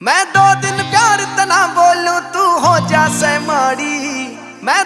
मैं दो दिन प्यार तना बोलूँ तू हो जा से माड़ी।